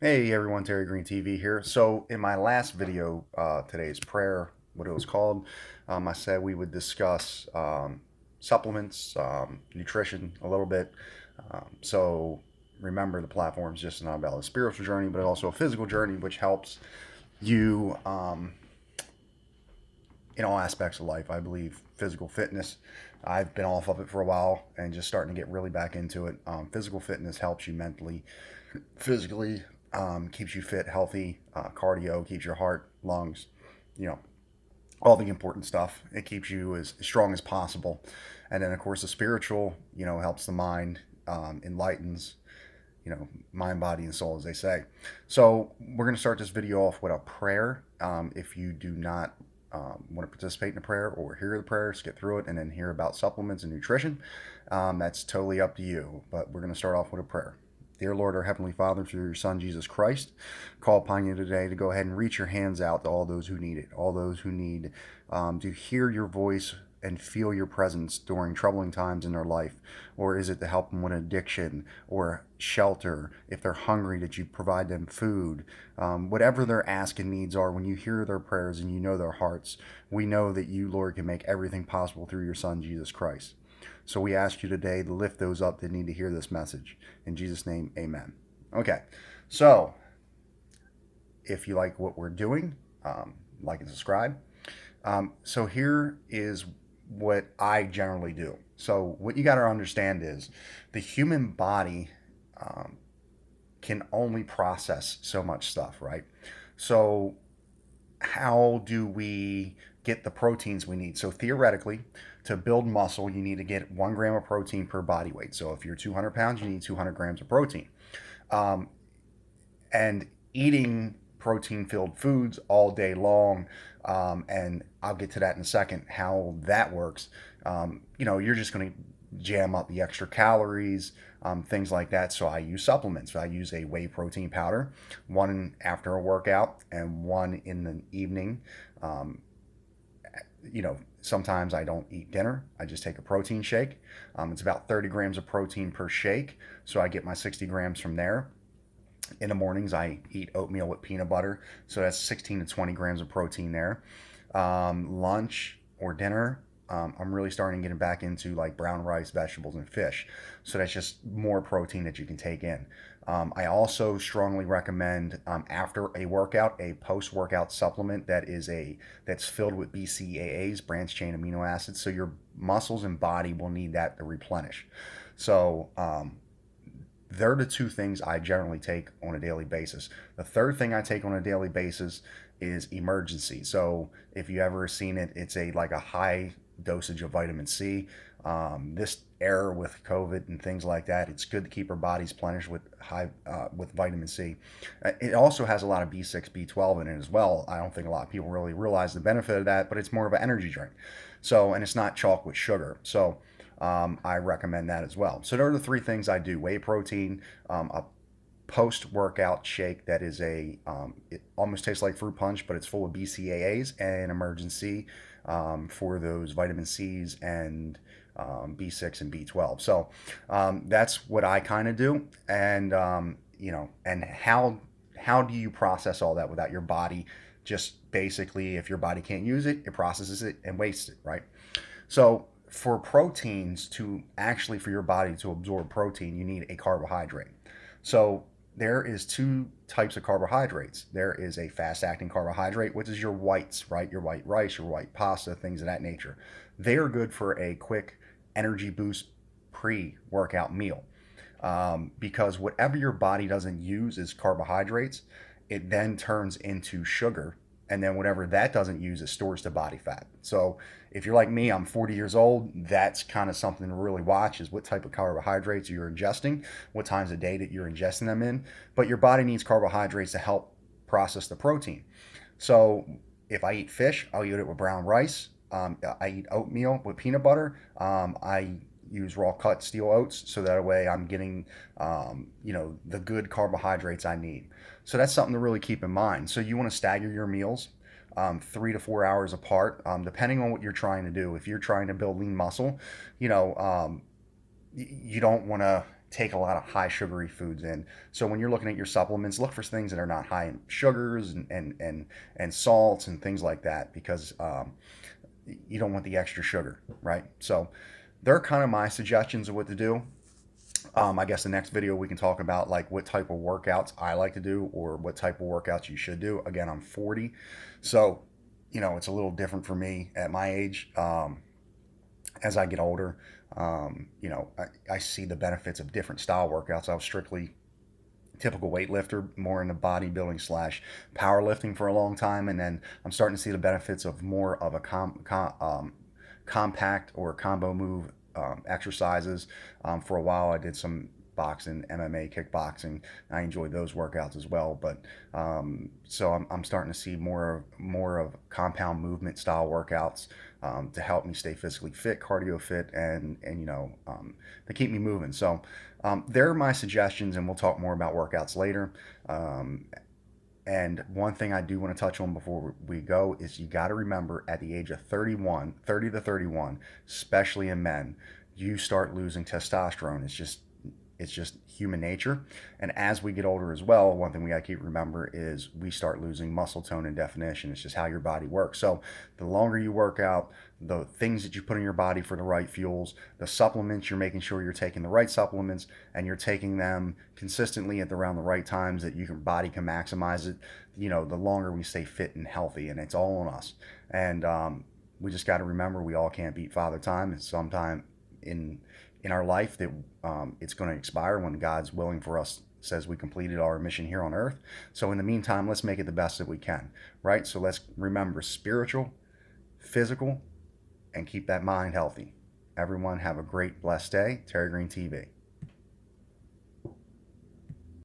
Hey everyone, Terry Green TV here. So in my last video, uh, today's prayer, what it was called, um, I said we would discuss um, supplements, um, nutrition a little bit. Um, so remember the platform is just not about a spiritual journey, but also a physical journey, which helps you um, in all aspects of life. I believe physical fitness. I've been off of it for a while and just starting to get really back into it. Um, physical fitness helps you mentally, physically, um, keeps you fit, healthy. Uh, cardio keeps your heart, lungs, you know, all the important stuff. It keeps you as strong as possible. And then, of course, the spiritual, you know, helps the mind, um, enlightens, you know, mind, body, and soul, as they say. So we're going to start this video off with a prayer. Um, if you do not um, want to participate in a prayer or hear the prayer, skip through it and then hear about supplements and nutrition, um, that's totally up to you. But we're going to start off with a prayer. Dear Lord, our Heavenly Father, through your Son, Jesus Christ, call upon you today to go ahead and reach your hands out to all those who need it, all those who need um, to hear your voice and feel your presence during troubling times in their life? Or is it to help them with addiction or shelter? If they're hungry, that you provide them food? Um, whatever their asking needs are, when you hear their prayers and you know their hearts, we know that you, Lord, can make everything possible through your Son, Jesus Christ. So we ask you today to lift those up that need to hear this message. In Jesus' name, amen. Okay, so if you like what we're doing, um, like and subscribe. Um, so here is what I generally do. So what you got to understand is the human body um, can only process so much stuff, right? So how do we get the proteins we need? So theoretically, to build muscle, you need to get one gram of protein per body weight. So if you're 200 pounds, you need 200 grams of protein. Um, and eating protein filled foods all day long, um, and I'll get to that in a second, how that works. Um, you know, you're just going to jam up the extra calories, um, things like that. So I use supplements. I use a whey protein powder, one after a workout and one in the evening. Um, you know, sometimes I don't eat dinner. I just take a protein shake. Um, it's about 30 grams of protein per shake. So I get my 60 grams from there. In the mornings, I eat oatmeal with peanut butter. So that's 16 to 20 grams of protein there. Um, lunch or dinner, um, I'm really starting getting back into like brown rice, vegetables, and fish. So that's just more protein that you can take in. Um, I also strongly recommend um, after a workout a post-workout supplement that is a that's filled with BCAAs, branched chain amino acids. So your muscles and body will need that to replenish. So um, they're the two things I generally take on a daily basis. The third thing I take on a daily basis is Emergen-C. So if you ever seen it, it's a like a high dosage of vitamin C. Um, this era with COVID and things like that, it's good to keep our bodies plenished with high uh, with vitamin C. Uh, it also has a lot of B6, B12 in it as well. I don't think a lot of people really realize the benefit of that, but it's more of an energy drink. So, and it's not chalk with sugar. So, um, I recommend that as well. So, there are the three things I do: whey protein, um, a post-workout shake that is a um, it almost tastes like fruit punch but it's full of bcaa's and Emergen-C um, for those vitamin c's and um, b6 and b12 so um, that's what i kind of do. And um, you know and how how do you process all that without your body just basically if your body can't use it it processes it and wastes it right? So for proteins to actually for your body to absorb protein you need a carbohydrate. So there is two types of carbohydrates. There is a fast acting carbohydrate, which is your whites, right? Your white rice, your white pasta, things of that nature. They are good for a quick energy boost pre workout meal um, because whatever your body doesn't use is carbohydrates, it then turns into sugar and then whatever that doesn't use it stores to body fat. So if you're like me i'm 40 years old that's kind of something to really watch is what type of carbohydrates you're ingesting what times of day that you're ingesting them in. But your body needs carbohydrates to help process the protein. So if i eat fish i'll eat it with brown rice. Um, i eat oatmeal with peanut butter. Um, i use raw cut steel oats so that way I'm getting um, you know the good carbohydrates I need. So that's something to really keep in mind. So you want to stagger your meals um, three to four hours apart, um, depending on what you're trying to do. If you're trying to build lean muscle, you know um, you don't want to take a lot of high sugary foods in. So when you're looking at your supplements, look for things that are not high in sugars and and and, and salts and things like that because um, you don't want the extra sugar, right? So they're kind of my suggestions of what to do. Um, I guess the next video we can talk about like what type of workouts I like to do or what type of workouts you should do. Again, I'm 40, so you know it's a little different for me at my age. Um, as I get older, um, you know, I, I, see the benefits of different style workouts. I was strictly typical weightlifter, more into bodybuilding slash powerlifting for a long time, and then I'm starting to see the benefits of more of a com, com um, compact or combo move um, exercises. Um, for a while, I did some boxing, MMA, kickboxing. I enjoyed those workouts as well. But um, so I'm, I'm, starting to see more of more of compound movement style workouts um, to help me stay physically fit, cardio fit, and and you know um, to keep me moving. So um, there are my suggestions, and we'll talk more about workouts later. And one thing I do want to touch on before we go is you got to remember at the age of 31, 30 to 31, especially in men, you start losing testosterone. It's just it's just human nature. And as we get older as well, one thing we got to keep remember is we start losing muscle tone and definition. It's just how your body works. So the longer you work out, the things that you put in your body for the right fuels, the supplements, you're making sure you're taking the right supplements and you're taking them consistently at the, around the right times that your body can maximize it. You know, the longer we stay fit and healthy, and it's all on us. And um, we just got to remember we all can't beat Father Time. And sometime in in our life that um, it's going to expire when God's willing for us says we completed our mission here on earth. So in the meantime, let's make it the best that we can, right? So let's remember spiritual, physical, and keep that mind healthy. Everyone have a great blessed day. Terry Green TV.